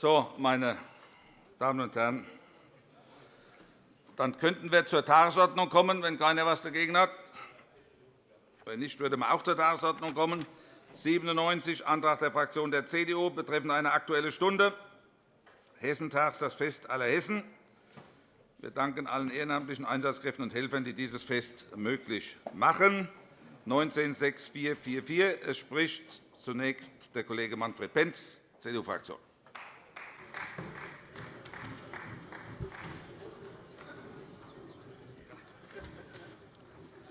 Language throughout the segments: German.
So, meine Damen und Herren, dann könnten wir zur Tagesordnung kommen, wenn keiner etwas dagegen hat. Wenn nicht, würde man auch zur Tagesordnung kommen. 97, Antrag der Fraktion der CDU betreffend eine Aktuelle Stunde. Hessentags, das Fest aller Hessen. Wir danken allen ehrenamtlichen Einsatzkräften und Helfern, die dieses Fest möglich machen. 196444. Es spricht zunächst der Kollege Manfred Pentz, CDU-Fraktion.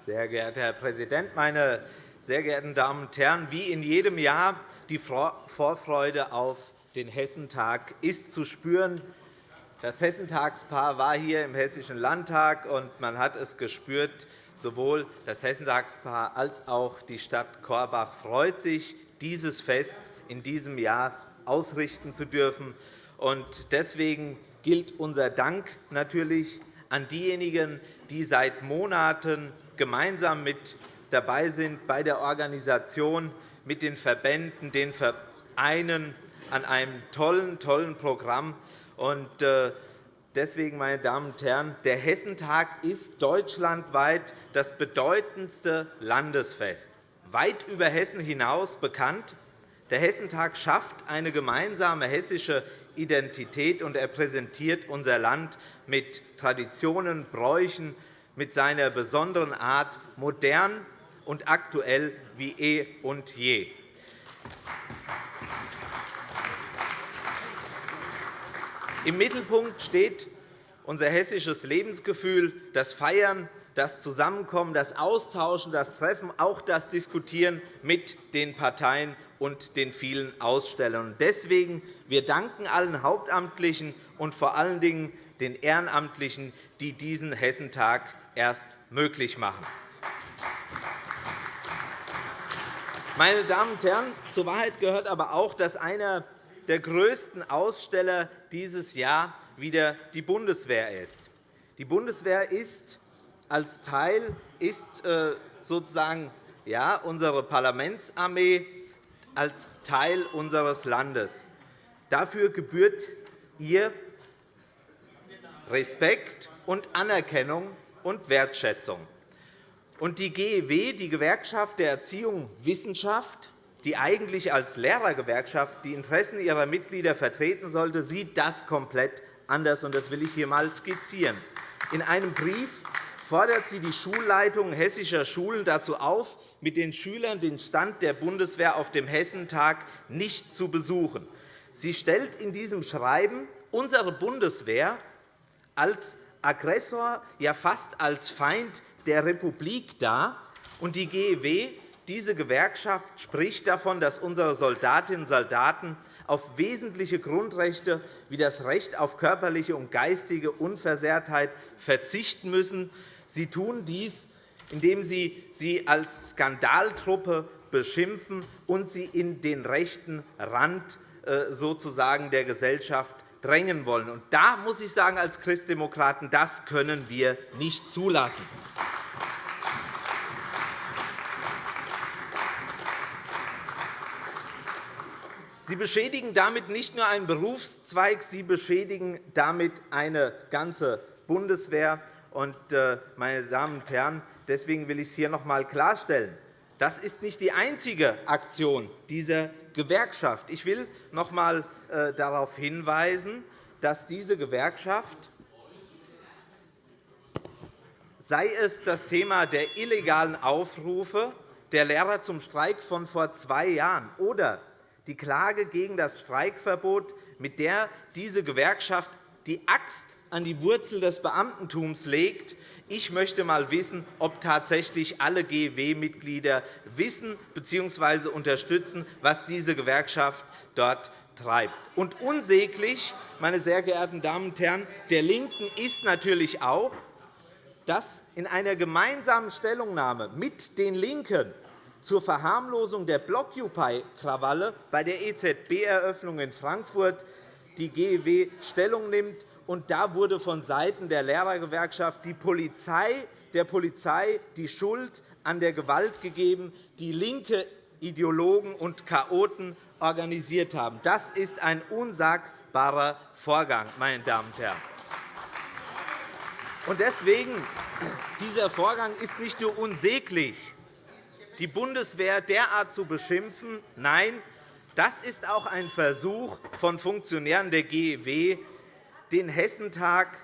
Sehr geehrter Herr Präsident, meine sehr geehrten Damen und Herren! Wie in jedem Jahr die Vorfreude auf den Hessentag ist zu spüren. Das Hessentagspaar war hier im Hessischen Landtag, und man hat es gespürt. Sowohl das Hessentagspaar als auch die Stadt Korbach freut sich, dieses Fest in diesem Jahr ausrichten zu dürfen. Deswegen gilt unser Dank natürlich an diejenigen, die seit Monaten gemeinsam mit dabei sind bei der Organisation mit den Verbänden, den Vereinen an einem tollen, tollen Programm. Äh, deswegen, meine Damen und Herren, der Hessentag ist deutschlandweit das bedeutendste Landesfest, weit über Hessen hinaus bekannt. Der Hessentag schafft eine gemeinsame hessische Identität, und er präsentiert unser Land mit Traditionen, Bräuchen, mit seiner besonderen Art modern und aktuell wie eh und je. Im Mittelpunkt steht unser hessisches Lebensgefühl, das Feiern, das Zusammenkommen, das Austauschen, das Treffen, auch das Diskutieren mit den Parteien und den vielen Ausstellern. Deswegen wir danken allen Hauptamtlichen und vor allen Dingen den Ehrenamtlichen, die diesen Hessentag erst möglich machen. Meine Damen und Herren, zur Wahrheit gehört aber auch, dass einer der größten Aussteller dieses Jahr wieder die Bundeswehr ist. Die Bundeswehr ist als Teil ist äh, sozusagen ja, unsere Parlamentsarmee als Teil unseres Landes. Dafür gebührt ihr Respekt und Anerkennung und Wertschätzung. Und die GEW, die Gewerkschaft der Erziehung und Wissenschaft, die eigentlich als Lehrergewerkschaft die Interessen ihrer Mitglieder vertreten sollte, sieht das komplett anders. Das will ich hier einmal skizzieren. In einem Brief fordert sie die Schulleitungen hessischer Schulen dazu auf, mit den Schülern den Stand der Bundeswehr auf dem Hessentag nicht zu besuchen. Sie stellt in diesem Schreiben unsere Bundeswehr als Aggressor, ja fast als Feind der Republik dar. die GEW diese Gewerkschaft spricht davon, dass unsere Soldatinnen und Soldaten auf wesentliche Grundrechte wie das Recht auf körperliche und geistige Unversehrtheit verzichten müssen. Sie tun dies, indem Sie sie als Skandaltruppe beschimpfen und sie in den rechten Rand äh, sozusagen der Gesellschaft drängen wollen. Und da muss ich sagen, als Christdemokraten, das können wir nicht zulassen. Sie beschädigen damit nicht nur einen Berufszweig, Sie beschädigen damit eine ganze Bundeswehr. Äh, meine Damen und Herren, deswegen will ich es hier noch einmal klarstellen. Das ist nicht die einzige Aktion dieser Gewerkschaft. Ich will noch einmal äh, darauf hinweisen, dass diese Gewerkschaft, sei es das Thema der illegalen Aufrufe der Lehrer zum Streik von vor zwei Jahren oder die Klage gegen das Streikverbot, mit der diese Gewerkschaft die Axt an die Wurzel des Beamtentums legt. Ich möchte einmal wissen, ob tatsächlich alle GEW-Mitglieder wissen bzw. unterstützen, was diese Gewerkschaft dort treibt. Und unsäglich, meine sehr geehrten Damen und Herren, der LINKEN ist natürlich auch, dass in einer gemeinsamen Stellungnahme mit den LINKEN zur Verharmlosung der Blockupy-Krawalle bei der EZB-Eröffnung in Frankfurt die GEW Stellung nimmt. Und da wurde vonseiten der Lehrergewerkschaft die Polizei, der Polizei die Schuld an der Gewalt gegeben, die linke Ideologen und Chaoten organisiert haben. Das ist ein unsagbarer Vorgang. Meine Damen und Herren. Und deswegen, dieser Vorgang ist nicht nur unsäglich, die Bundeswehr derart zu beschimpfen. Nein, das ist auch ein Versuch von Funktionären der GEW, den Hessentag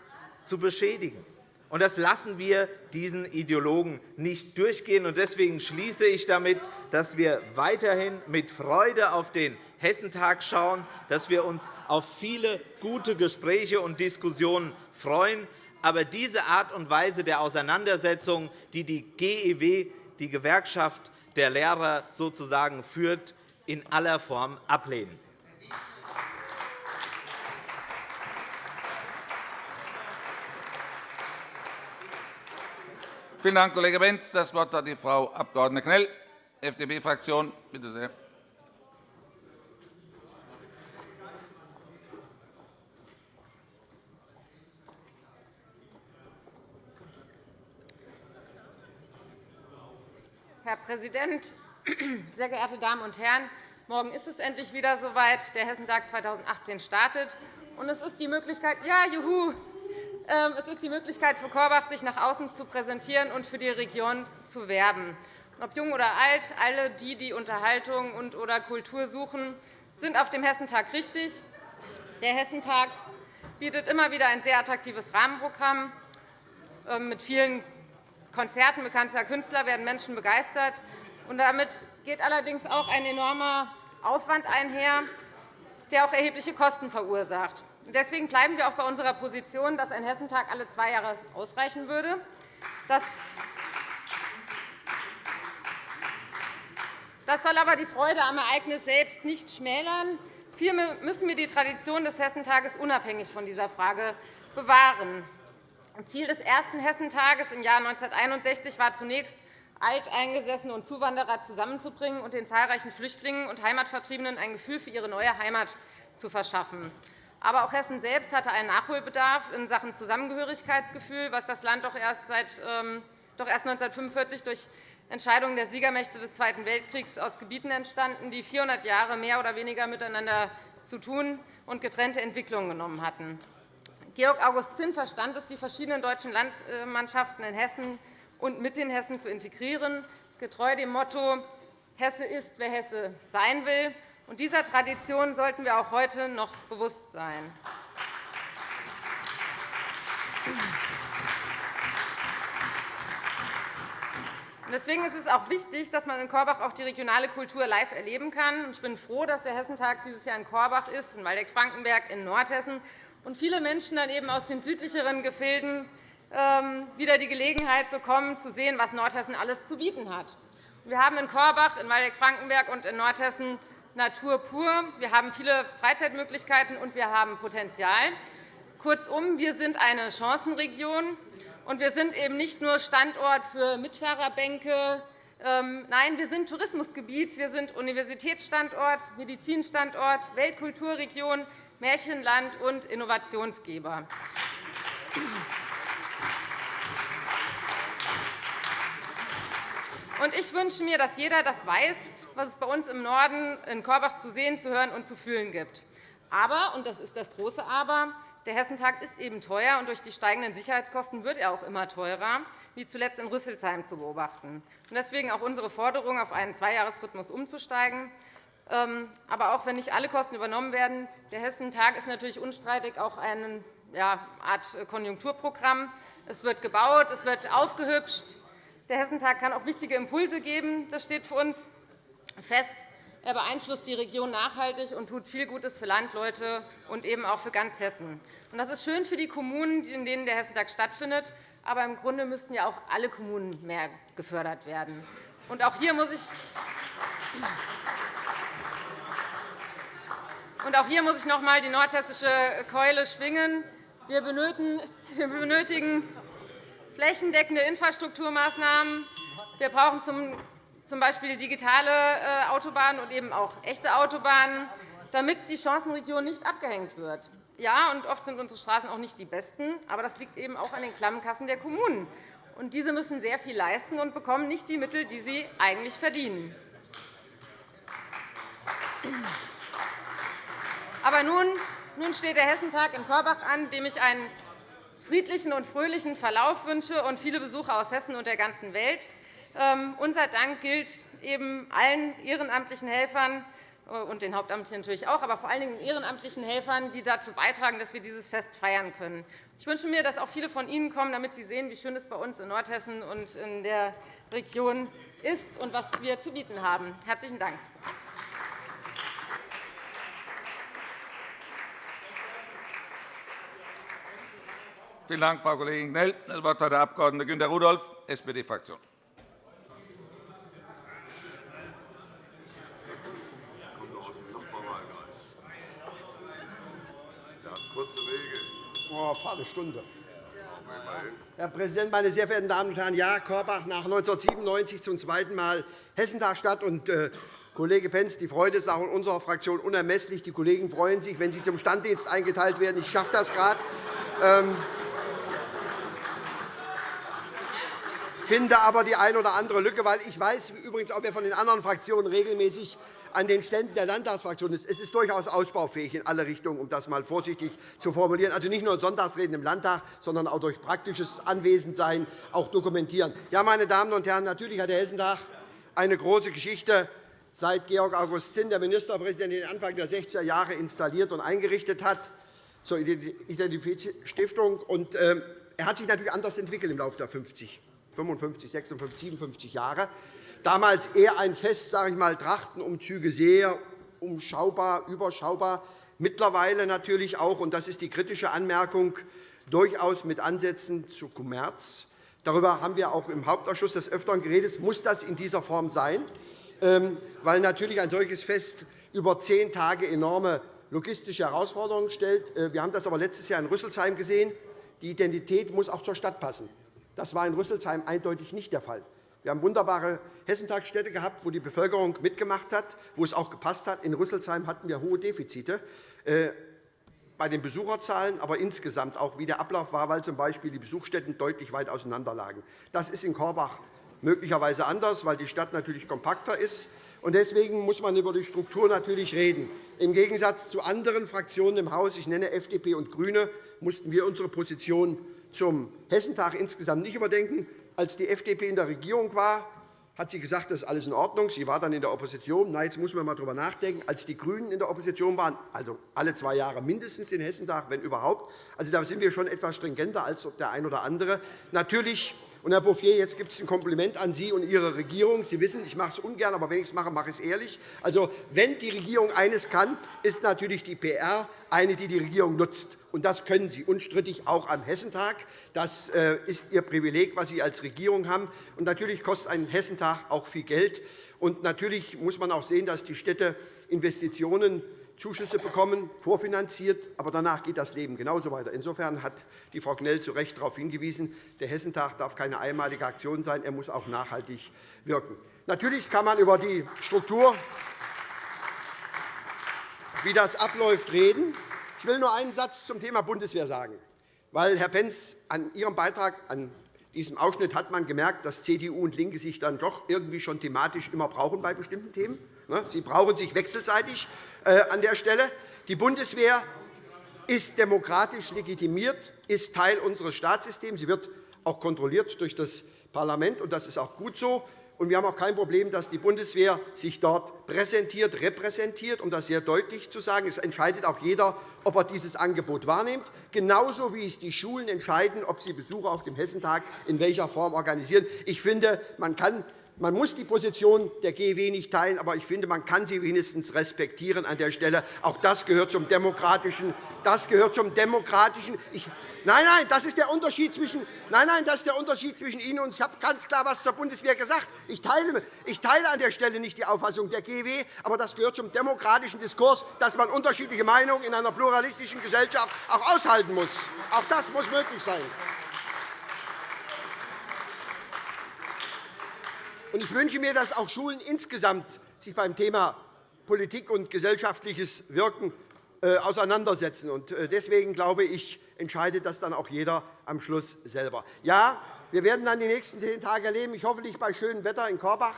zu beschädigen. Und das lassen wir diesen Ideologen nicht durchgehen. Deswegen schließe ich damit, dass wir weiterhin mit Freude auf den Hessentag schauen, dass wir uns auf viele gute Gespräche und Diskussionen freuen. Aber diese Art und Weise der Auseinandersetzung, die die GEW, die Gewerkschaft der Lehrer, sozusagen führt, in aller Form ablehnen. Vielen Dank, Kollege Benz. Das Wort hat die Frau Abg. Knell, FDP-Fraktion. Bitte sehr. Herr Präsident, sehr geehrte Damen und Herren! Morgen ist es endlich wieder soweit. Der Hessentag 2018 startet. Und es ist die Möglichkeit, ja, juhu, es ist die Möglichkeit für Korbach, sich nach außen zu präsentieren und für die Region zu werben. Ob jung oder alt, alle die, die Unterhaltung und oder Kultur suchen, sind auf dem Hessentag richtig. Der Hessentag bietet immer wieder ein sehr attraktives Rahmenprogramm. Ähm, mit vielen Konzerten bekannter Künstler werden Menschen begeistert. damit geht allerdings auch ein enormer Aufwand einher, der auch erhebliche Kosten verursacht. Deswegen bleiben wir auch bei unserer Position, dass ein Hessentag alle zwei Jahre ausreichen würde. Das soll aber die Freude am Ereignis selbst nicht schmälern. Vielmehr müssen wir die Tradition des Hessentages unabhängig von dieser Frage bewahren. Ziel des ersten Hessentages im Jahr 1961 war zunächst, Alteingesessene und Zuwanderer zusammenzubringen und den zahlreichen Flüchtlingen und Heimatvertriebenen ein Gefühl für ihre neue Heimat zu verschaffen. Aber auch Hessen selbst hatte einen Nachholbedarf in Sachen Zusammengehörigkeitsgefühl, was das Land doch erst, seit, ähm, doch erst 1945 durch Entscheidungen der Siegermächte des Zweiten Weltkriegs aus Gebieten entstanden, die 400 Jahre mehr oder weniger miteinander zu tun und getrennte Entwicklungen genommen hatten. Georg August Zinn verstand es, die verschiedenen deutschen Landmannschaften in Hessen und mit den Hessen zu integrieren, getreu dem Motto Hesse ist, wer Hesse sein will. Und dieser Tradition sollten wir auch heute noch bewusst sein. Deswegen ist es auch wichtig, dass man in Korbach auch die regionale Kultur live erleben kann. Ich bin froh, dass der Hessentag dieses Jahr in Korbach ist, in Waldeck-Frankenberg, in Nordhessen und viele Menschen dann eben aus den südlicheren Gefilden ähm, wieder die Gelegenheit bekommen, zu sehen, was Nordhessen alles zu bieten hat. Wir haben in Korbach, in Waldeck-Frankenberg und in Nordhessen Natur pur. Wir haben viele Freizeitmöglichkeiten, und wir haben Potenzial. Kurzum, wir sind eine Chancenregion, und wir sind eben nicht nur Standort für Mitfahrerbänke. Ähm, nein, wir sind Tourismusgebiet, wir sind Universitätsstandort, Medizinstandort, Weltkulturregion, Märchenland und Innovationsgeber. Ich wünsche mir, dass jeder das weiß, was es bei uns im Norden in Korbach zu sehen, zu hören und zu fühlen gibt. Aber, und das ist das große Aber, der Hessentag ist eben teuer, und durch die steigenden Sicherheitskosten wird er auch immer teurer, wie zuletzt in Rüsselsheim zu beobachten. Deswegen auch unsere Forderung, auf einen Zweijahresrhythmus umzusteigen. Ähm, aber auch wenn nicht alle Kosten übernommen werden, der Hessentag ist natürlich unstreitig auch eine Art Konjunkturprogramm. Es wird gebaut, es wird aufgehübscht. Der Hessentag kann auch wichtige Impulse geben. Das steht für uns fest. Er beeinflusst die Region nachhaltig und tut viel Gutes für Landleute und eben auch für ganz Hessen. Das ist schön für die Kommunen, in denen der Hessentag stattfindet. Aber im Grunde müssten ja auch alle Kommunen mehr gefördert werden. Auch hier muss ich und auch hier muss ich noch einmal die nordhessische Keule schwingen. Wir benötigen flächendeckende Infrastrukturmaßnahmen. Wir brauchen z. B. digitale äh, Autobahnen und eben auch echte Autobahnen, damit die Chancenregion nicht abgehängt wird. Ja, und oft sind unsere Straßen auch nicht die besten, aber das liegt eben auch an den Klammkassen der Kommunen. Und diese müssen sehr viel leisten und bekommen nicht die Mittel, die sie eigentlich verdienen. Aber nun Nun steht der Hessentag in Korbach an, dem ich einen friedlichen und fröhlichen Verlauf wünsche und viele Besucher aus Hessen und der ganzen Welt. Ähm, unser Dank gilt eben allen ehrenamtlichen Helfern äh, und den Hauptamtlichen natürlich auch, aber vor allen Dingen ehrenamtlichen Helfern, die dazu beitragen, dass wir dieses Fest feiern können. Ich wünsche mir, dass auch viele von Ihnen kommen, damit Sie sehen, wie schön es bei uns in Nordhessen und in der Region ist und was wir zu bieten haben. – Herzlichen Dank. Vielen Dank, Frau Kollegin Knell. Das Wort hat der Abg. Günter Rudolph, SPD-Fraktion. Kurze Wege. Oh, Viertelstunde. Herr Präsident, meine sehr verehrten Damen und Herren! Ja, Korbach nach 1997 zum zweiten Mal Hessentag statt. Und, äh, Kollege Pentz, die Freude ist auch in unserer Fraktion unermesslich. Die Kollegen freuen sich, wenn sie zum Standdienst eingeteilt werden. Ich schaffe das gerade. Ähm, finde aber die eine oder andere Lücke, weil ich weiß übrigens auch, wer von den anderen Fraktionen regelmäßig an den Ständen der Landtagsfraktionen ist. Es ist durchaus ausbaufähig in alle Richtungen, um das einmal vorsichtig zu formulieren. Also nicht nur Sonntagsreden im Landtag, sondern auch durch praktisches Anwesendsein auch dokumentieren. Ja, meine Damen und Herren, natürlich hat der Hessentag eine große Geschichte seit Georg August Zinn, der Ministerpräsident, den Anfang der 60er Jahre installiert und eingerichtet hat zur Identitätsstiftung. Und, äh, er hat sich natürlich anders entwickelt im Laufe der 50, 55, 56, 57 Jahre. Damals eher ein Fest, sage ich mal, Trachtenumzüge sehr umschaubar, überschaubar. Mittlerweile natürlich auch, und das ist die kritische Anmerkung, durchaus mit Ansätzen zu Kommerz. Darüber haben wir auch im Hauptausschuss des Öfteren geredet. Muss das in dieser Form sein? Ähm, weil natürlich ein solches Fest über zehn Tage enorme logistische Herausforderungen stellt. Äh, wir haben das aber letztes Jahr in Rüsselsheim gesehen. Die Identität muss auch zur Stadt passen. Das war in Rüsselsheim eindeutig nicht der Fall. Wir haben wunderbare Hessentagsstädte gehabt, wo die Bevölkerung mitgemacht hat, wo es auch gepasst hat. In Rüsselsheim hatten wir hohe Defizite äh, bei den Besucherzahlen, aber insgesamt auch, wie der Ablauf war, weil z.B. die Besuchsstätten deutlich weit auseinander lagen. Das ist in Korbach möglicherweise anders, weil die Stadt natürlich kompakter ist. Deswegen muss man über die Struktur natürlich reden. Im Gegensatz zu anderen Fraktionen im Haus, ich nenne FDP und GRÜNE, mussten wir unsere Position zum Hessentag insgesamt nicht überdenken, als die FDP in der Regierung war, hat sie gesagt, das ist alles in Ordnung. Sie war dann in der Opposition. Na, jetzt muss man einmal darüber nachdenken. Als die GRÜNEN in der Opposition waren, also alle zwei Jahre mindestens den Hessentag, wenn überhaupt, also da sind wir schon etwas stringenter als der ein oder andere. Natürlich und, Herr Bouffier, jetzt gibt es ein Kompliment an Sie und Ihre Regierung. Sie wissen, ich mache es ungern, aber wenn ich es mache, mache ich es ehrlich. Also, wenn die Regierung eines kann, ist natürlich die PR eine, die die Regierung nutzt. Und das können Sie unstrittig auch am Hessentag. Das äh, ist Ihr Privileg, was Sie als Regierung haben. Und natürlich kostet ein Hessentag auch viel Geld. Und natürlich muss man auch sehen, dass die Städte Investitionen Zuschüsse bekommen, vorfinanziert, aber danach geht das Leben genauso weiter. Insofern hat die Frau Knell zu Recht darauf hingewiesen, der Hessentag darf keine einmalige Aktion sein, er muss auch nachhaltig wirken. Natürlich kann man über die Struktur, wie das abläuft, reden. Ich will nur einen Satz zum Thema Bundeswehr sagen. Weil, Herr Pentz, an Ihrem Beitrag, an diesem Ausschnitt hat man gemerkt, dass CDU und LINKE sich dann doch irgendwie schon thematisch immer brauchen bei bestimmten Themen. Ne? Sie brauchen sich wechselseitig an der Stelle. Die Bundeswehr ist demokratisch legitimiert, ist Teil unseres Staatssystems. Sie wird auch kontrolliert durch das Parlament, und das ist auch gut so. Und wir haben auch kein Problem, dass die Bundeswehr sich dort präsentiert, repräsentiert, um das sehr deutlich zu sagen. Es entscheidet auch jeder, ob er dieses Angebot wahrnimmt, genauso wie es die Schulen entscheiden, ob sie Besuche auf dem Hessentag in welcher Form organisieren. Ich finde, man kann man muss die Position der GEW nicht teilen, aber ich finde, man kann sie wenigstens respektieren an der Stelle. Auch das gehört zum demokratischen. Das gehört zum demokratischen. Ich Nein, nein, das ist der Unterschied zwischen, nein, nein, das ist der Unterschied zwischen Ihnen und uns. Ich habe ganz klar etwas zur Bundeswehr gesagt. Ich teile, ich teile an der Stelle nicht die Auffassung der GEW, aber das gehört zum demokratischen Diskurs, dass man unterschiedliche Meinungen in einer pluralistischen Gesellschaft auch aushalten muss. Auch das muss möglich sein. Ich wünsche mir, dass auch Schulen insgesamt sich beim Thema Politik und gesellschaftliches Wirken äh, auseinandersetzen. Äh, deswegen glaube ich, entscheidet das dann auch jeder am Schluss selber. Ja, wir werden dann die nächsten zehn Tage erleben, ich hoffe nicht bei schönem Wetter in Korbach.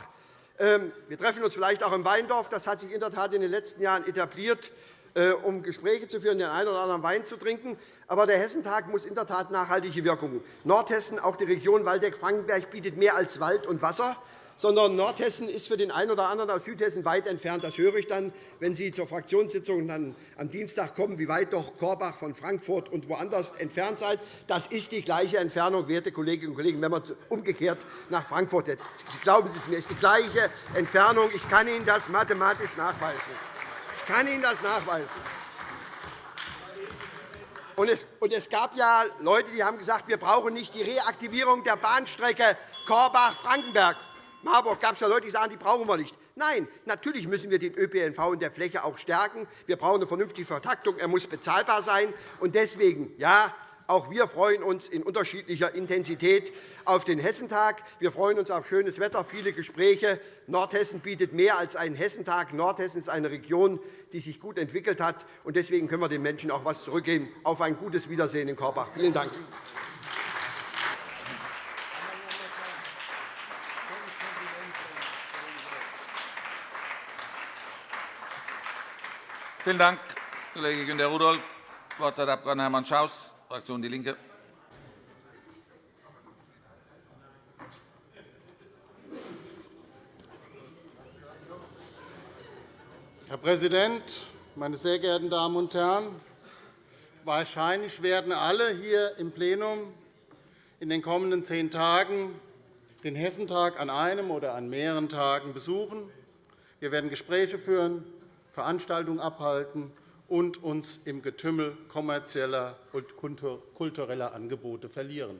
Ähm, wir treffen uns vielleicht auch in Weindorf. Das hat sich in der Tat in den letzten Jahren etabliert. äh, um Gespräche zu führen, den einen oder anderen Wein zu trinken. Aber der Hessentag muss in der Tat nachhaltige Wirkung. Nordhessen, auch die Region Waldeck-Frankenberg, bietet mehr als Wald und Wasser sondern Nordhessen ist für den einen oder anderen aus Südhessen weit entfernt. Das höre ich dann, wenn Sie zur Fraktionssitzung dann am Dienstag kommen, wie weit doch Korbach von Frankfurt und woanders entfernt seid. Das ist die gleiche Entfernung, werte Kolleginnen und Kollegen, wenn man umgekehrt nach Frankfurt. Glauben Sie es mir, es ist die gleiche Entfernung. Ich kann Ihnen das mathematisch nachweisen. Ich kann Ihnen das nachweisen. Und es, gab ja Leute, die haben gesagt, wir brauchen nicht die Reaktivierung der Bahnstrecke Korbach-Frankenberg. Marburg gab es ja Leute, die sagen, die brauchen wir nicht. Nein, natürlich müssen wir den ÖPNV in der Fläche auch stärken. Wir brauchen eine vernünftige Vertaktung. Er muss bezahlbar sein. Und deswegen, ja, auch wir freuen uns in unterschiedlicher Intensität auf den Hessentag. Wir freuen uns auf schönes Wetter, viele Gespräche. Nordhessen bietet mehr als einen Hessentag. Nordhessen ist eine Region, die sich gut entwickelt hat. Deswegen können wir den Menschen auch etwas zurückgeben. Auf ein gutes Wiedersehen in Korbach. Vielen Dank. Vielen Dank, Kollege Günter Rudolph. Das Wort hat der Abg. Hermann Schaus, Fraktion DIE LINKE. Herr Präsident, meine sehr geehrten Damen und Herren! Wahrscheinlich werden alle hier im Plenum in den kommenden zehn Tagen den Hessentag an einem oder an mehreren Tagen besuchen. Wir werden Gespräche führen, Veranstaltungen abhalten und uns im Getümmel kommerzieller und kultureller Angebote verlieren.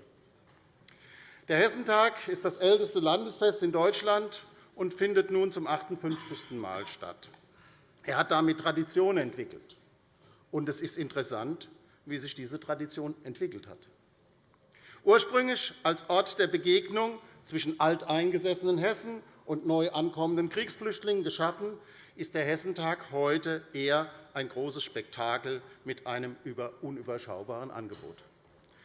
Der Hessentag ist das älteste Landesfest in Deutschland und findet nun zum 58. Mal statt. Er hat damit Tradition entwickelt. Und es ist interessant, wie sich diese Tradition entwickelt hat. Ursprünglich als Ort der Begegnung zwischen alteingesessenen Hessen und neu ankommenden Kriegsflüchtlingen geschaffen, ist der Hessentag heute eher ein großes Spektakel mit einem unüberschaubaren Angebot.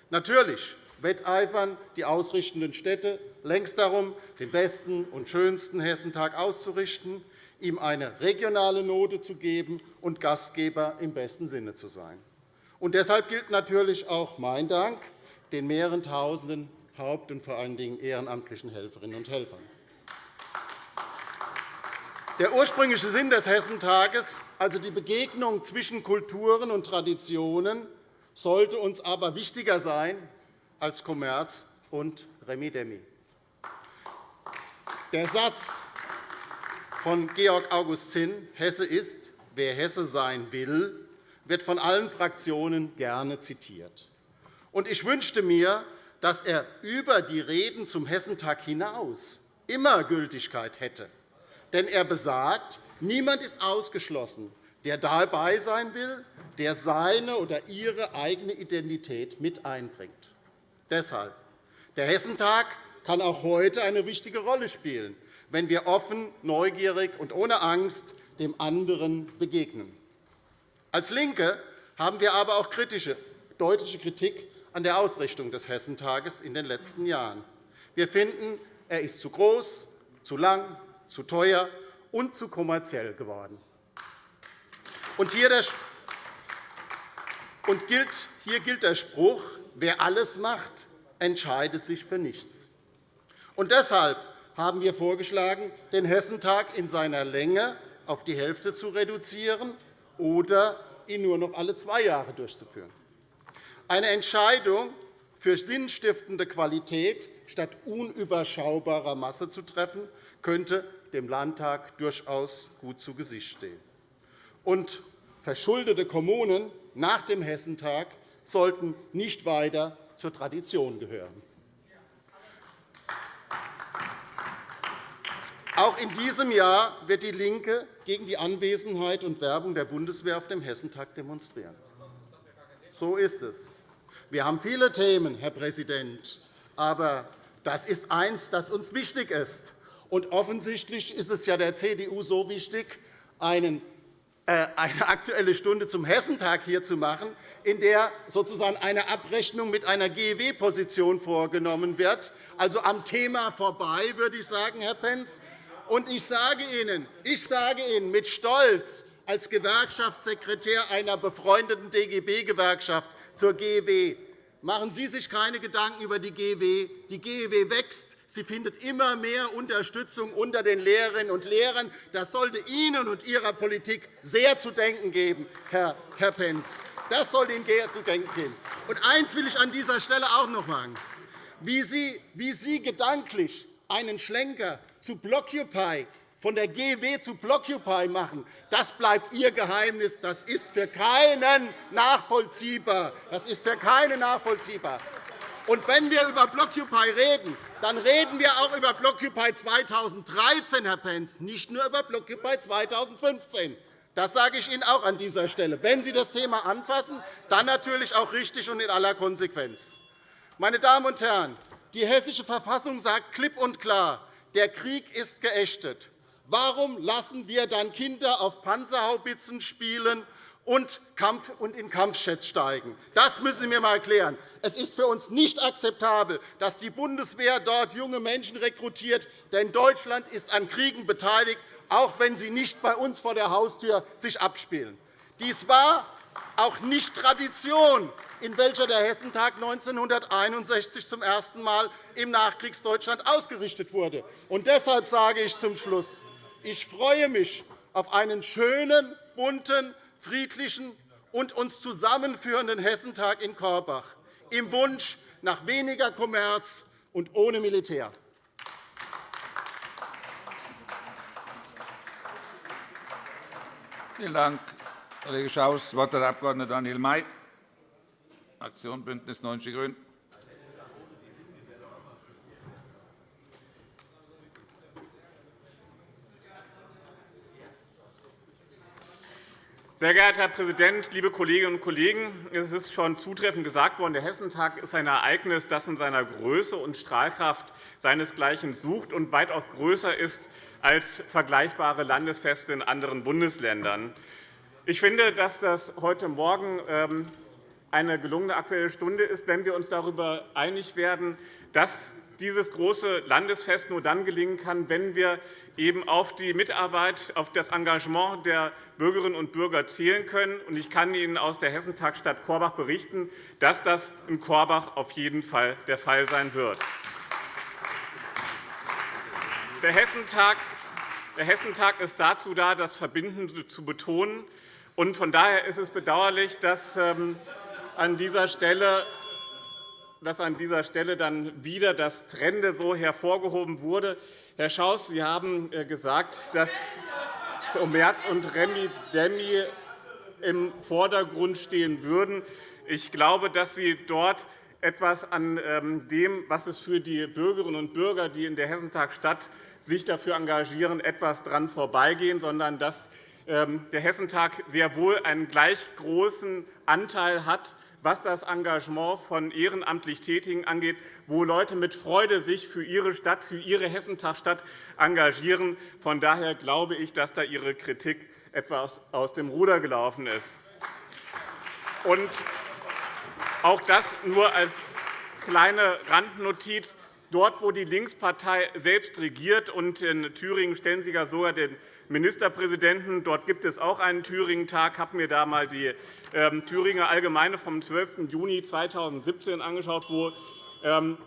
Natürlich wetteifern die ausrichtenden Städte längst darum, den besten und schönsten Hessentag auszurichten, ihm eine regionale Note zu geben und Gastgeber im besten Sinne zu sein. Und deshalb gilt natürlich auch mein Dank den mehreren Tausenden Haupt- und vor allen Dingen ehrenamtlichen Helferinnen und Helfern. Der ursprüngliche Sinn des Hessentages, also die Begegnung zwischen Kulturen und Traditionen, sollte uns aber wichtiger sein als Kommerz und Remi-Demi. Der Satz von Georg August Zinn, Hesse ist, wer Hesse sein will, wird von allen Fraktionen gerne zitiert. Ich wünschte mir, dass er über die Reden zum Hessentag hinaus immer Gültigkeit hätte denn er besagt, niemand ist ausgeschlossen, der dabei sein will, der seine oder ihre eigene Identität mit einbringt. Deshalb der Hessentag kann auch heute eine wichtige Rolle spielen, wenn wir offen, neugierig und ohne Angst dem anderen begegnen. Als LINKE haben wir aber auch kritische, deutliche Kritik an der Ausrichtung des Hessentages in den letzten Jahren. Wir finden, er ist zu groß, zu lang, zu teuer und zu kommerziell geworden. Und hier, gilt der Spruch, wer alles macht, entscheidet sich für nichts. Und deshalb haben wir vorgeschlagen, den Hessentag in seiner Länge auf die Hälfte zu reduzieren oder ihn nur noch alle zwei Jahre durchzuführen. Eine Entscheidung für sinnstiftende Qualität statt unüberschaubarer Masse zu treffen, könnte dem Landtag durchaus gut zu Gesicht stehen. Und verschuldete Kommunen nach dem Hessentag sollten nicht weiter zur Tradition gehören. Auch in diesem Jahr wird DIE LINKE gegen die Anwesenheit und Werbung der Bundeswehr auf dem Hessentag demonstrieren. So ist es. Wir haben viele Themen, Herr Präsident, aber das ist eines, das uns wichtig ist. Und offensichtlich ist es ja der CDU so wichtig, äh, eine Aktuelle Stunde zum Hessentag hier zu machen, in der sozusagen eine Abrechnung mit einer GEW-Position vorgenommen wird, also am Thema vorbei, würde ich sagen, Herr Pentz. Und ich sage Ihnen, ich sage Ihnen mit Stolz, als Gewerkschaftssekretär einer befreundeten DGB-Gewerkschaft zur GEW. Machen Sie sich keine Gedanken über die GEW. Die GEW wächst. Sie findet immer mehr Unterstützung unter den Lehrerinnen und Lehrern. Das sollte Ihnen und Ihrer Politik sehr zu denken geben, Herr Pentz. Das sollte Ihnen sehr zu denken geben. Und eines will ich an dieser Stelle auch noch sagen. Wie Sie, wie Sie gedanklich einen Schlenker zu Blockupy von der GW zu Blockupy machen, das bleibt Ihr Geheimnis. Das ist für keinen nachvollziehbar. Das ist für keinen nachvollziehbar. Und wenn wir über Blockupy reden, dann reden wir auch über Blockupy 2013, Herr Pentz, nicht nur über Blockupy 2015. Das sage ich Ihnen auch an dieser Stelle. Wenn Sie das Thema anfassen, dann natürlich auch richtig und in aller Konsequenz. Meine Damen und Herren, die Hessische Verfassung sagt klipp und klar, der Krieg ist geächtet. Warum lassen wir dann Kinder auf Panzerhaubitzen spielen und in Kampfjets steigen? Das müssen Sie mir einmal erklären. Es ist für uns nicht akzeptabel, dass die Bundeswehr dort junge Menschen rekrutiert. Denn Deutschland ist an Kriegen beteiligt, auch wenn sie nicht bei uns vor der Haustür sich abspielen. Dies war auch nicht Tradition, in welcher der Hessentag 1961 zum ersten Mal im Nachkriegsdeutschland ausgerichtet wurde. Und deshalb sage ich zum Schluss, ich freue mich auf einen schönen, bunten, friedlichen und uns zusammenführenden Hessentag in Korbach, im Wunsch nach weniger Kommerz und ohne Militär. Vielen Dank, Kollege Schaus. Das Wort hat der Abg. Daniel May, Fraktion BÜNDNIS 90 die GRÜNEN. Sehr geehrter Herr Präsident, liebe Kolleginnen und Kollegen! Es ist schon zutreffend gesagt worden, der Hessentag ist ein Ereignis, das in seiner Größe und Strahlkraft seinesgleichen sucht und weitaus größer ist als vergleichbare Landesfeste in anderen Bundesländern. Ich finde, dass das heute Morgen ähm, eine gelungene Aktuelle Stunde ist, wenn wir uns darüber einig werden, dass dieses große Landesfest nur dann gelingen kann, wenn wir eben auf die Mitarbeit, auf das Engagement der Bürgerinnen und Bürger zählen können. Ich kann Ihnen aus der Hessentagsstadt Korbach berichten, dass das in Korbach auf jeden Fall der Fall sein wird. Der Hessentag der Hessentag ist dazu da, das Verbindende zu betonen. Von daher ist es bedauerlich, dass ähm, an dieser Stelle dass an dieser Stelle dann wieder das Trende so hervorgehoben wurde. Herr Schaus, Sie haben äh, gesagt, dass Merz und Remi Demi im Vordergrund stehen würden. Ich glaube, dass Sie dort etwas an ähm, dem, was es für die Bürgerinnen und Bürger, die in der Hessentagstadt sich dafür engagieren, etwas daran vorbeigehen, sondern dass ähm, der Hessentag sehr wohl einen gleich großen Anteil hat was das Engagement von ehrenamtlich Tätigen angeht, wo Leute mit Freude sich für ihre Stadt, für ihre Hessentagstadt engagieren. Von daher glaube ich, dass da Ihre Kritik etwas aus dem Ruder gelaufen ist. Und auch das nur als kleine Randnotiz. Dort, wo die Linkspartei selbst regiert, und in Thüringen stellen Sie ja sogar den Ministerpräsidenten. Dort gibt es auch einen Thüringen-Tag. Ich habe mir da einmal die ähm, Thüringer Allgemeine vom 12. Juni 2017 angeschaut, wo ähm,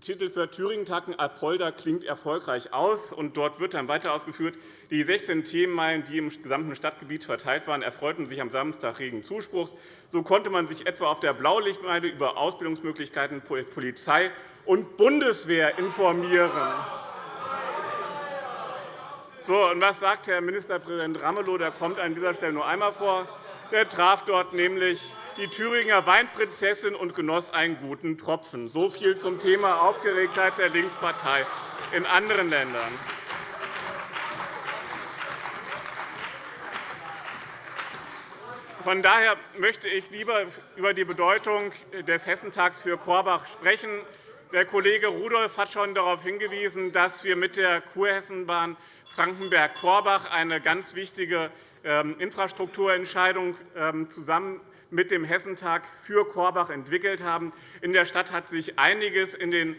Titel für Thüringen-Tag Apolda klingt erfolgreich aus. Und dort wird dann weiter ausgeführt, die 16 Themenmeilen, die im gesamten Stadtgebiet verteilt waren, erfreuten sich am Samstag regen Zuspruchs. So konnte man sich etwa auf der Blaulichtmeile über Ausbildungsmöglichkeiten Polizei und Bundeswehr informieren. So, und was sagt Herr Ministerpräsident Ramelow? Der kommt an dieser Stelle nur einmal vor. Der traf dort nämlich die Thüringer Weinprinzessin und genoss einen guten Tropfen. So viel zum Thema Aufgeregtheit der Linkspartei in anderen Ländern. Von daher möchte ich lieber über die Bedeutung des Hessentags für Korbach sprechen. Der Kollege Rudolph hat schon darauf hingewiesen, dass wir mit der Kurhessenbahn Frankenberg-Korbach eine ganz wichtige ähm, Infrastrukturentscheidung ähm, zusammen mit dem Hessentag für Korbach entwickelt haben. In der Stadt hat sich einiges in den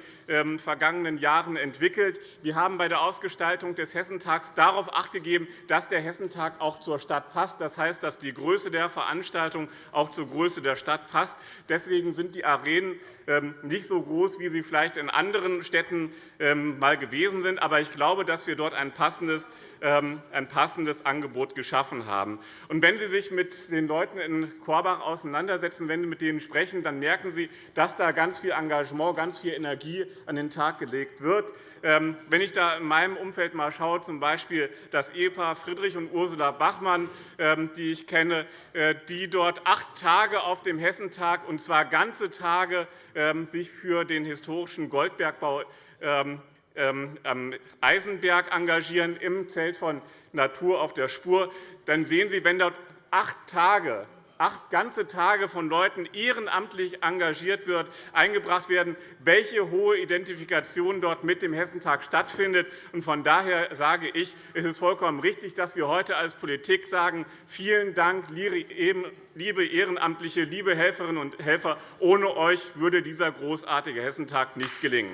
vergangenen Jahren entwickelt. Wir haben bei der Ausgestaltung des Hessentags darauf Acht gegeben, dass der Hessentag auch zur Stadt passt. Das heißt, dass die Größe der Veranstaltung auch zur Größe der Stadt passt. Deswegen sind die Arenen ähm, nicht so groß, wie sie vielleicht in anderen Städten ähm, gewesen sind. Aber ich glaube, dass wir dort ein passendes ein passendes Angebot geschaffen haben. Und wenn Sie sich mit den Leuten in Korbach auseinandersetzen, wenn Sie mit denen sprechen, dann merken Sie, dass da ganz viel Engagement, ganz viel Energie an den Tag gelegt wird. Ähm, wenn ich da in meinem Umfeld mal schaue, z. Das Ehepaar Friedrich und Ursula Bachmann, ähm, die ich kenne, äh, die dort acht Tage auf dem Hessentag, und zwar ganze Tage, ähm, sich für den historischen Goldbergbau am Eisenberg engagieren, im Zelt von Natur auf der Spur, dann sehen Sie, wenn dort acht Tage acht ganze Tage von Leuten ehrenamtlich engagiert wird, eingebracht werden, welche hohe Identifikation dort mit dem Hessentag stattfindet. Von daher sage ich, es ist vollkommen richtig, dass wir heute als Politik sagen, vielen Dank, liebe Ehrenamtliche, liebe Helferinnen und Helfer. Ohne euch würde dieser großartige Hessentag nicht gelingen.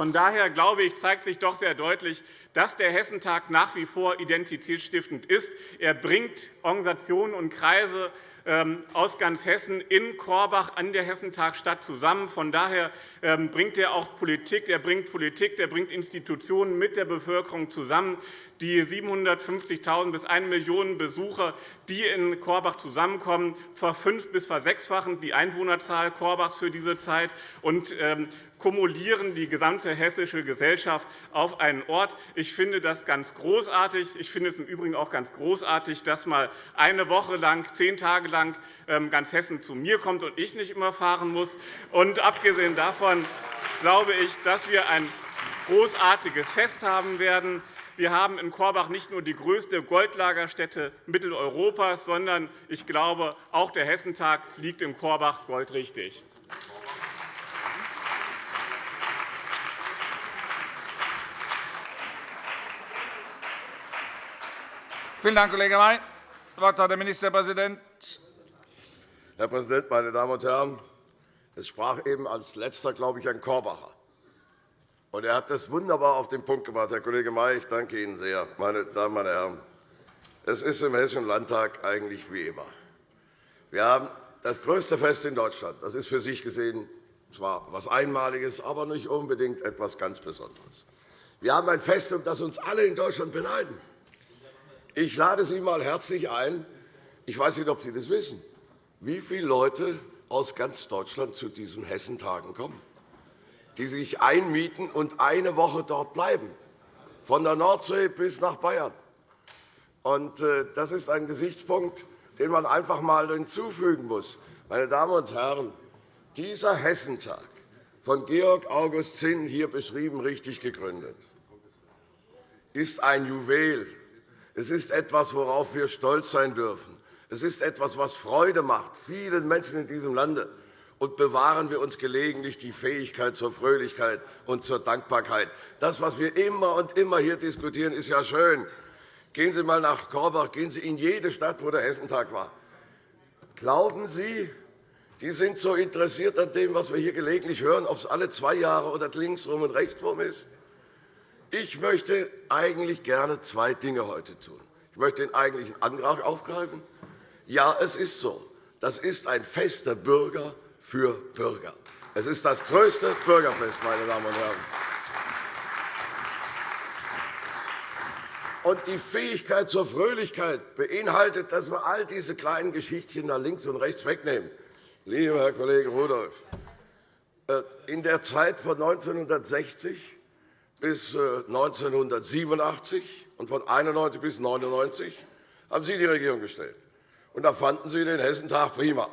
Von daher glaube ich, zeigt sich doch sehr deutlich, dass der Hessentag nach wie vor identitätsstiftend ist. Er bringt Organisationen und Kreise ähm, aus ganz Hessen in Korbach an der Hessentagstadt zusammen. Von daher ähm, bringt er auch Politik. Er bringt Politik, er bringt Institutionen mit der Bevölkerung zusammen. Die 750.000 bis 1 Million Besucher, die in Korbach zusammenkommen, verfünf- bis versechsfachen die Einwohnerzahl Korbachs für diese Zeit. Und ähm, kumulieren die gesamte hessische Gesellschaft auf einen Ort. Ich finde das ganz großartig. Ich finde es im Übrigen auch ganz großartig, dass mal eine Woche lang, zehn Tage lang ähm, ganz Hessen zu mir kommt und ich nicht immer fahren muss. Und abgesehen davon glaube ich, dass wir ein großartiges Fest haben werden. Wir haben in Korbach nicht nur die größte Goldlagerstätte Mitteleuropas, sondern ich glaube, auch der Hessentag liegt in Korbach goldrichtig. Vielen Dank, Kollege May. Das Wort hat der Ministerpräsident. Herr Präsident, meine Damen und Herren! Es sprach eben als Letzter, glaube ich, ein Korbacher. Und er hat das wunderbar auf den Punkt gebracht. Herr Kollege May, ich danke Ihnen sehr. Meine Damen und Herren, es ist im Hessischen Landtag eigentlich wie immer. Wir haben das größte Fest in Deutschland. Das ist für sich gesehen zwar etwas Einmaliges, aber nicht unbedingt etwas ganz Besonderes. Wir haben ein Fest, um das uns alle in Deutschland beneiden. Ich lade Sie einmal herzlich ein. Ich weiß nicht, ob Sie das wissen, wie viele Leute aus ganz Deutschland zu diesen Hessentagen kommen, die sich einmieten und eine Woche dort bleiben, von der Nordsee bis nach Bayern. Äh, das ist ein Gesichtspunkt, den man einfach einmal hinzufügen muss. Meine Damen und Herren, dieser Hessentag, von Georg August Zinn hier beschrieben, richtig gegründet, ist ein Juwel es ist etwas, worauf wir stolz sein dürfen. Es ist etwas, was Freude macht, vielen Menschen in diesem Lande. Und bewahren wir uns gelegentlich die Fähigkeit zur Fröhlichkeit und zur Dankbarkeit. Das, was wir immer und immer hier diskutieren, ist ja schön. Gehen Sie einmal nach Korbach, gehen Sie in jede Stadt, wo der Hessentag war. Glauben Sie, die sind so interessiert an dem, was wir hier gelegentlich hören, ob es alle zwei Jahre oder linksrum und rechtsrum ist? Ich möchte eigentlich gerne zwei Dinge heute tun. Ich möchte den eigentlichen Antrag aufgreifen. Ja, es ist so. Das ist ein Fest der Bürger für Bürger. Es ist das größte Bürgerfest, meine Damen und Herren. Und die Fähigkeit zur Fröhlichkeit beinhaltet, dass wir all diese kleinen Geschichtchen da links und rechts wegnehmen. Lieber Herr Kollege Rudolph, äh, in der Zeit von 1960 bis 1987 äh, und von 1991 bis 1999 haben Sie die Regierung gestellt. Und da fanden Sie den Hessentag prima.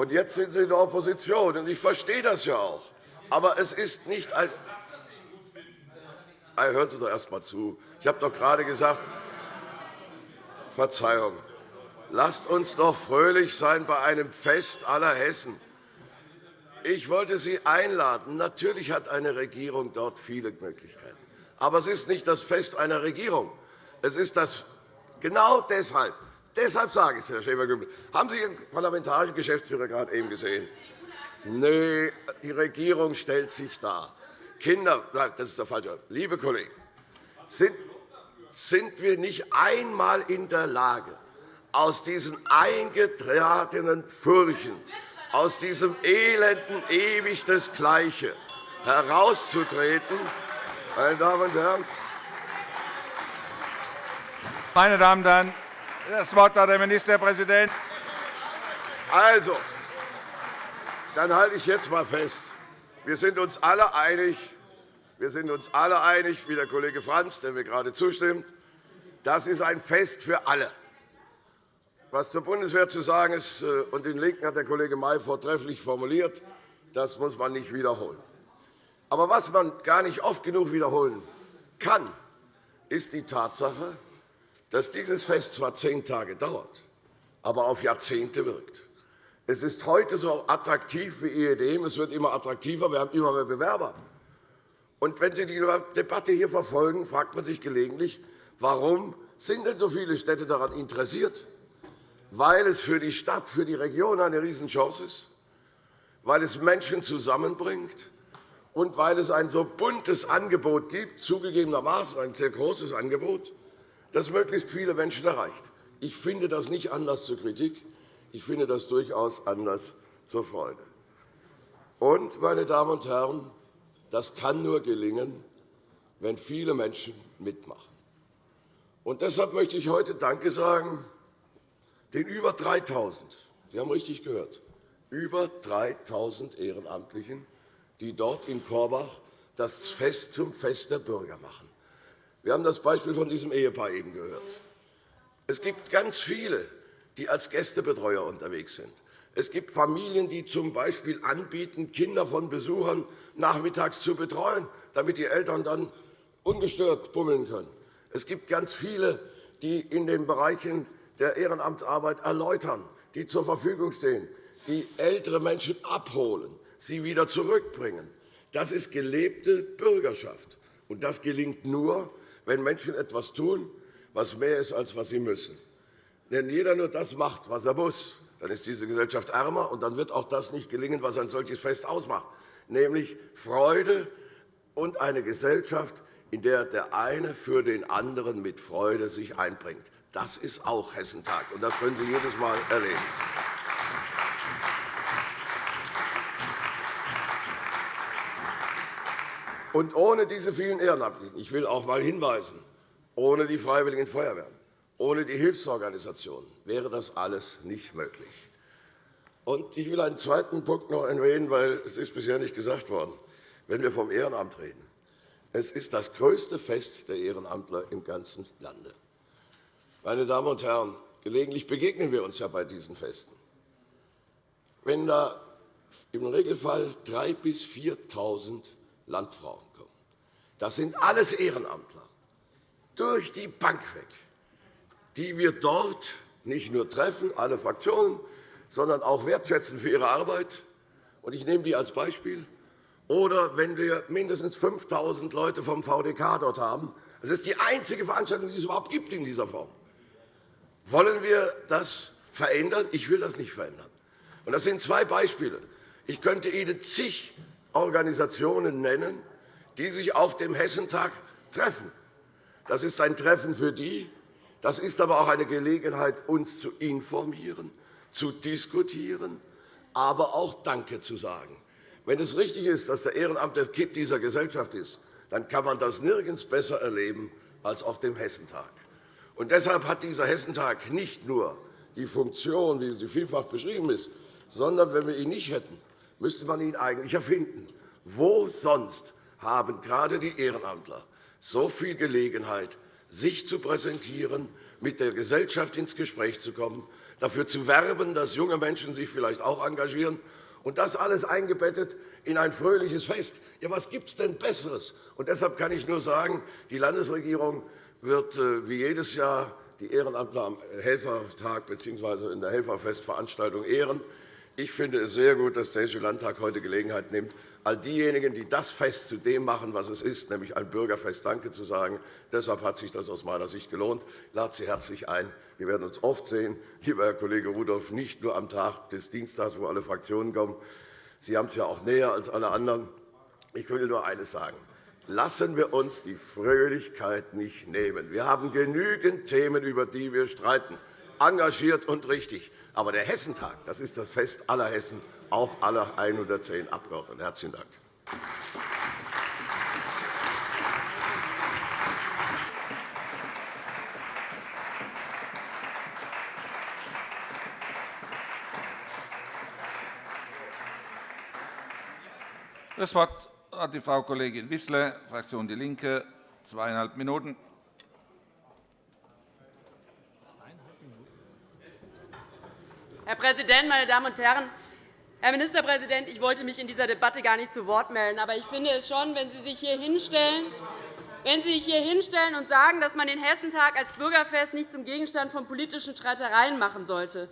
Und jetzt sind Sie in der Opposition. Und ich verstehe das ja auch. Aber es ist nicht ein. Hören Sie doch erst einmal zu. Ich habe doch gerade gesagt, Verzeihung, lasst uns doch fröhlich sein bei einem Fest aller Hessen. Ich wollte Sie einladen. Natürlich hat eine Regierung dort viele Möglichkeiten. Aber es ist nicht das Fest einer Regierung. Es ist das genau deshalb. Deshalb sage ich es, Herr Schäfer-Gümbel. Haben Sie Ihren parlamentarischen Geschäftsführer gerade eben gesehen? Nein, die Regierung stellt sich dar. Kinder, das ist der falsche. Liebe Kollegen, sind, sind wir nicht einmal in der Lage, aus diesen eingetretenen Furchen, aus diesem elenden ewig das Gleiche herauszutreten? Meine Damen und Herren, meine Damen und Herren, das Wort hat der Ministerpräsident. Also, dann halte ich jetzt einmal fest. Wir sind uns alle einig, wir sind uns alle einig, wie der Kollege Franz, der mir gerade zustimmt. Das ist ein Fest für alle. Was zur Bundeswehr zu sagen ist, äh, und den Linken hat der Kollege May vortrefflich formuliert, das muss man nicht wiederholen. Aber was man gar nicht oft genug wiederholen kann, ist die Tatsache, dass dieses Fest zwar zehn Tage dauert, aber auf Jahrzehnte wirkt. Es ist heute so attraktiv wie ehedem. Es wird immer attraktiver. Wir haben immer mehr Bewerber. Und wenn Sie die Debatte hier verfolgen, fragt man sich gelegentlich, warum sind denn so viele Städte daran interessiert? Weil es für die Stadt, für die Region eine Riesenchance ist, weil es Menschen zusammenbringt und weil es ein so buntes Angebot gibt, zugegebenermaßen ein sehr großes Angebot, das möglichst viele Menschen erreicht. Ich finde das nicht Anlass zur Kritik. Ich finde das durchaus Anlass zur Freude. Und, meine Damen und Herren, das kann nur gelingen, wenn viele Menschen mitmachen. Und deshalb möchte ich heute Danke sagen den über 3.000, Sie haben richtig gehört, über 3.000 Ehrenamtlichen, die dort in Korbach das Fest zum Fest der Bürger machen. Wir haben das Beispiel von diesem Ehepaar eben gehört. Es gibt ganz viele, die als Gästebetreuer unterwegs sind. Es gibt Familien, die z. B. anbieten, Kinder von Besuchern nachmittags zu betreuen, damit die Eltern dann ungestört bummeln können. Es gibt ganz viele, die in den Bereichen der Ehrenamtsarbeit erläutern, die zur Verfügung stehen, die ältere Menschen abholen, sie wieder zurückbringen. Das ist gelebte Bürgerschaft. Und das gelingt nur, wenn Menschen etwas tun, was mehr ist, als was sie müssen. Wenn jeder nur das macht, was er muss, dann ist diese Gesellschaft ärmer, und dann wird auch das nicht gelingen, was ein solches Fest ausmacht, nämlich Freude und eine Gesellschaft, in der der eine für den anderen mit Freude sich einbringt. Das ist auch Hessentag, und das können Sie jedes Mal erleben. Und ohne diese vielen Ehrenamtlichen, ich will auch einmal hinweisen, ohne die Freiwilligen Feuerwehren, ohne die Hilfsorganisationen wäre das alles nicht möglich. Und ich will einen zweiten Punkt noch erwähnen, weil es ist bisher nicht gesagt worden, wenn wir vom Ehrenamt reden. Es ist das größte Fest der Ehrenamtler im ganzen Lande. Meine Damen und Herren, gelegentlich begegnen wir uns ja bei diesen Festen. Wenn da im Regelfall 3.000 bis 4.000 Landfrauen kommen. Das sind alles Ehrenamtler, durch die Bank weg, die wir dort nicht nur treffen, alle Fraktionen, sondern auch wertschätzen für ihre Arbeit. Ich nehme die als Beispiel. Oder wenn wir mindestens 5.000 Leute vom VDK dort haben. Das ist die einzige Veranstaltung, die es überhaupt gibt in dieser Form. Wollen wir das verändern? Ich will das nicht verändern. Das sind zwei Beispiele. Ich könnte Ihnen zig Organisationen nennen, die sich auf dem Hessentag treffen. Das ist ein Treffen für die. Das ist aber auch eine Gelegenheit, uns zu informieren, zu diskutieren, aber auch Danke zu sagen. Wenn es richtig ist, dass der Ehrenamt der Kitt dieser Gesellschaft ist, dann kann man das nirgends besser erleben als auf dem Hessentag. Und deshalb hat dieser Hessentag nicht nur die Funktion, wie sie vielfach beschrieben ist, sondern wenn wir ihn nicht hätten, müsste man ihn eigentlich erfinden. Wo sonst haben gerade die Ehrenamtler so viel Gelegenheit, sich zu präsentieren, mit der Gesellschaft ins Gespräch zu kommen, dafür zu werben, dass junge Menschen sich vielleicht auch engagieren, und das alles eingebettet in ein fröhliches Fest. Ja, was gibt es denn Besseres? Und deshalb kann ich nur sagen, die Landesregierung wird äh, wie jedes Jahr die Ehrenamtler am Helfertag bzw. in der Helferfestveranstaltung ehren. Ich finde es sehr gut, dass der Hessische Landtag heute Gelegenheit nimmt, all diejenigen, die das Fest zu dem machen, was es ist, nämlich ein Bürgerfest, Danke zu sagen. Deshalb hat sich das aus meiner Sicht gelohnt. Ich lade Sie herzlich ein. Wir werden uns oft sehen, lieber Herr Kollege Rudolph, nicht nur am Tag des Dienstags, wo alle Fraktionen kommen. Sie haben es ja auch näher als alle anderen. Ich will nur eines sagen. Lassen wir uns die Fröhlichkeit nicht nehmen. Wir haben genügend Themen, über die wir streiten, engagiert und richtig. Aber der Hessentag das ist das Fest aller Hessen, auch aller 110 Abgeordneten. – Herzlichen Dank. Das Wort hat die Frau Kollegin Wissler, Fraktion DIE LINKE, zweieinhalb Minuten. Herr Präsident, meine Damen und Herren! Herr Ministerpräsident, ich wollte mich in dieser Debatte gar nicht zu Wort melden. Aber ich finde es schon, wenn Sie sich hier hinstellen, wenn Sie sich hier hinstellen und sagen, dass man den Hessentag als Bürgerfest nicht zum Gegenstand von politischen Streitereien machen sollte,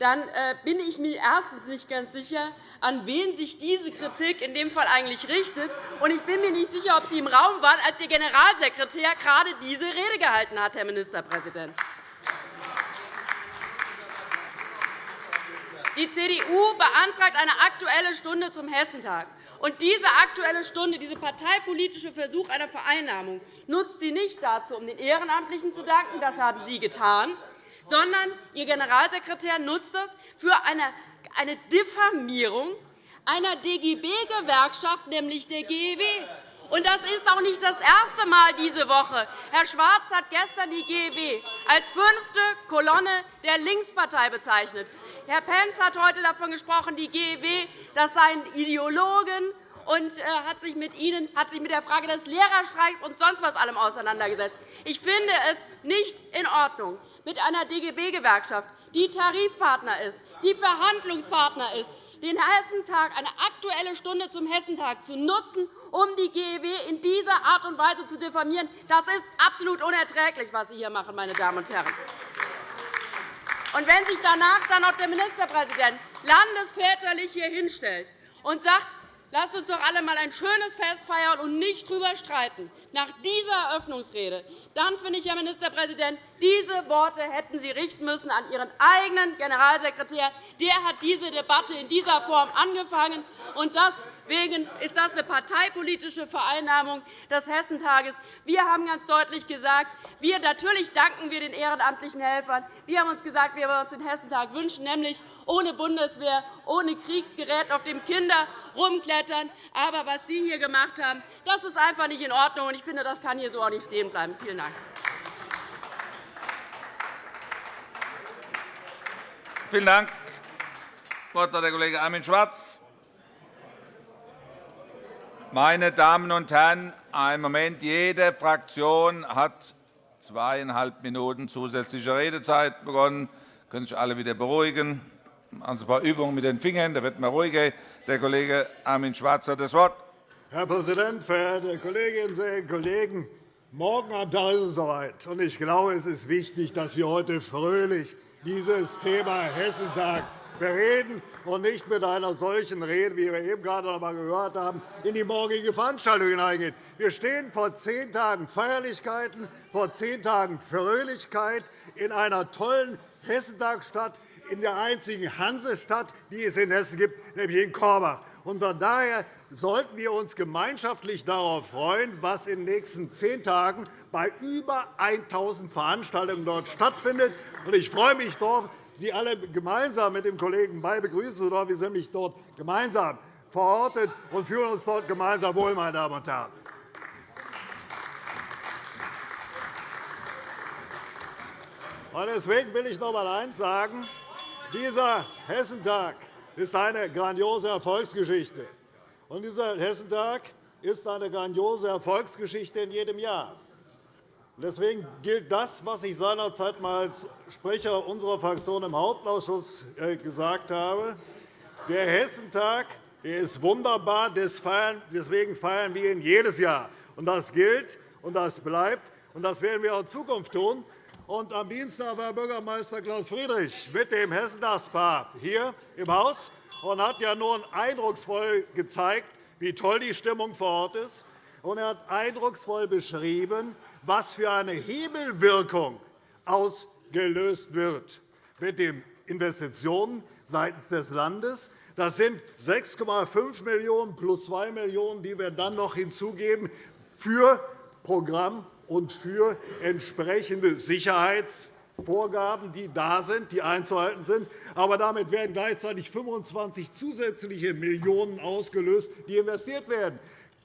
dann äh, bin ich mir erstens nicht ganz sicher, an wen sich diese Kritik in dem Fall eigentlich richtet. Und ich bin mir nicht sicher, ob Sie im Raum waren, als Ihr Generalsekretär gerade diese Rede gehalten hat, Herr Ministerpräsident. Die CDU beantragt eine Aktuelle Stunde zum Hessentag. Und diese Aktuelle Stunde, dieser parteipolitische Versuch einer Vereinnahmung, nutzt sie nicht dazu, um den Ehrenamtlichen zu danken. Das haben Sie getan sondern Ihr Generalsekretär nutzt das für eine Diffamierung einer DGB-Gewerkschaft, nämlich der GEW. Und das ist auch nicht das erste Mal diese Woche. Herr Schwarz hat gestern die GEW als fünfte Kolonne der Linkspartei bezeichnet. Herr Pentz hat heute davon gesprochen, die GEW das seien Ideologen und äh, hat sich mit Ihnen hat sich mit der Frage des Lehrerstreiks und sonst was allem auseinandergesetzt. Ich finde es nicht in Ordnung, mit einer DGB-Gewerkschaft, die Tarifpartner ist, die Verhandlungspartner ist, den Hessentag, eine Aktuelle Stunde zum Hessentag zu nutzen, um die GEW in dieser Art und Weise zu diffamieren. Das ist absolut unerträglich, was Sie hier machen, meine Damen und Herren. Und wenn sich danach dann noch der Ministerpräsident landesväterlich hier hinstellt und sagt, Lasst uns doch alle einmal ein schönes Fest feiern und nicht darüber streiten. Nach dieser Eröffnungsrede, dann finde ich, Herr Ministerpräsident, diese Worte hätten Sie richten müssen an Ihren eigenen Generalsekretär. Der hat diese Debatte in dieser Form angefangen. Und das Deswegen ist das eine parteipolitische Vereinnahmung des Hessentages. Wir haben ganz deutlich gesagt, wir, natürlich danken wir den ehrenamtlichen Helfern. Wir haben uns gesagt, wir uns den Hessentag wünschen, nämlich ohne Bundeswehr, ohne Kriegsgerät, auf dem Kinder rumklettern. Aber was Sie hier gemacht haben, das ist einfach nicht in Ordnung. Ich finde, das kann hier so auch nicht stehen bleiben. Vielen Dank. Vielen Dank. Das Wort hat der Kollege Armin Schwarz. Meine Damen und Herren, einen Moment. Jede Fraktion hat zweieinhalb Minuten zusätzliche Redezeit begonnen. Sie können sich alle wieder beruhigen. Sie ein paar Übungen mit den Fingern, da wird man ruhiger. Der Kollege Armin Schwarz hat das Wort. Herr Präsident, verehrte Kolleginnen und Kollegen! Morgen am Tag ist es soweit. Ich glaube, es ist wichtig, dass wir heute fröhlich dieses Thema Hessentag bereden und nicht mit einer solchen Rede, wie wir eben gerade noch einmal gehört haben, in die morgige Veranstaltung hineingehen. Wir stehen vor zehn Tagen Feierlichkeiten, vor zehn Tagen Fröhlichkeit in einer tollen Hessentagsstadt, in der einzigen Hansestadt, die es in Hessen gibt, nämlich in Korbach. Von daher sollten wir uns gemeinschaftlich darauf freuen, was in den nächsten zehn Tagen bei über 1.000 Veranstaltungen dort stattfindet. Ich freue mich darauf, Sie alle gemeinsam mit dem Kollegen May begrüßen dürfen. Wir sind nämlich dort gemeinsam verortet und fühlen uns dort gemeinsam wohl, meine Damen und Herren. Deswegen will ich noch einmal eines sagen. Dieser Hessentag ist eine grandiose Erfolgsgeschichte. Und dieser Hessentag ist eine grandiose Erfolgsgeschichte in jedem Jahr. Deswegen gilt das, was ich seinerzeit als Sprecher unserer Fraktion im Hauptausschuss gesagt habe. Der Hessentag ist wunderbar, deswegen feiern wir ihn jedes Jahr. Das gilt und das bleibt, und das werden wir auch in Zukunft tun. am Dienstag war Bürgermeister Klaus Friedrich mit dem Hessentagspaar hier im Haus. und hat ja nun eindrucksvoll gezeigt, wie toll die Stimmung vor Ort ist. Er hat eindrucksvoll beschrieben, was für eine Hebelwirkung ausgelöst wird mit den Investitionen seitens des Landes. Das sind 6,5 Millionen € plus 2 Millionen €, die wir dann noch hinzugeben für Programm und für entsprechende Sicherheitsvorgaben, die da sind, die einzuhalten sind. Aber damit werden gleichzeitig 25 zusätzliche Millionen € ausgelöst, die investiert werden.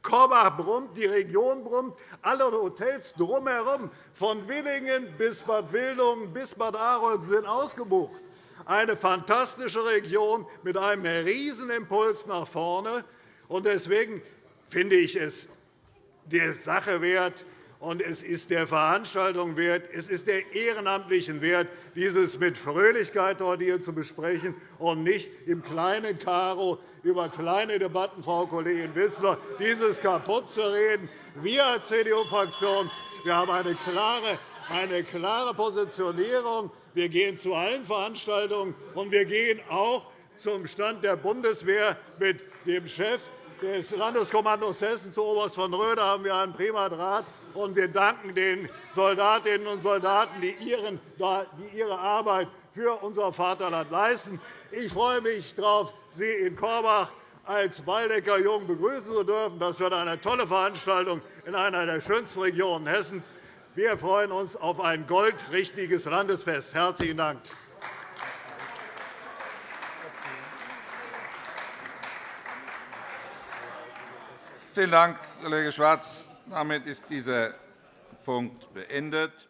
Korbach brummt, die Region brummt, alle Hotels drumherum, von Willingen bis Bad Wildungen bis Bad Arolsen sind ausgebucht. Eine fantastische Region mit einem Riesenimpuls nach vorne. Deswegen finde ich es der Sache wert, und es ist der Veranstaltung wert, es ist der Ehrenamtlichen wert, dieses mit Fröhlichkeit dort hier zu besprechen und nicht im kleinen Karo über kleine Debatten, Frau Kollegin Wissler, dieses kaputt zu reden. Wir als CDU-Fraktion haben eine klare, eine klare Positionierung. Wir gehen zu allen Veranstaltungen, und wir gehen auch zum Stand der Bundeswehr mit dem Chef des Landeskommandos Hessen zu Oberst von Röder haben wir einen prima Draht. Und wir danken den Soldatinnen und Soldaten, die ihre Arbeit für unser Vaterland leisten. Ich freue mich darauf, Sie in Korbach als Waldecker Jung begrüßen zu dürfen. Das wird eine tolle Veranstaltung in einer der schönsten Regionen Hessens. Wir freuen uns auf ein goldrichtiges Landesfest. – Herzlichen Dank. Vielen Dank, Kollege Schwarz. Damit ist dieser Punkt beendet.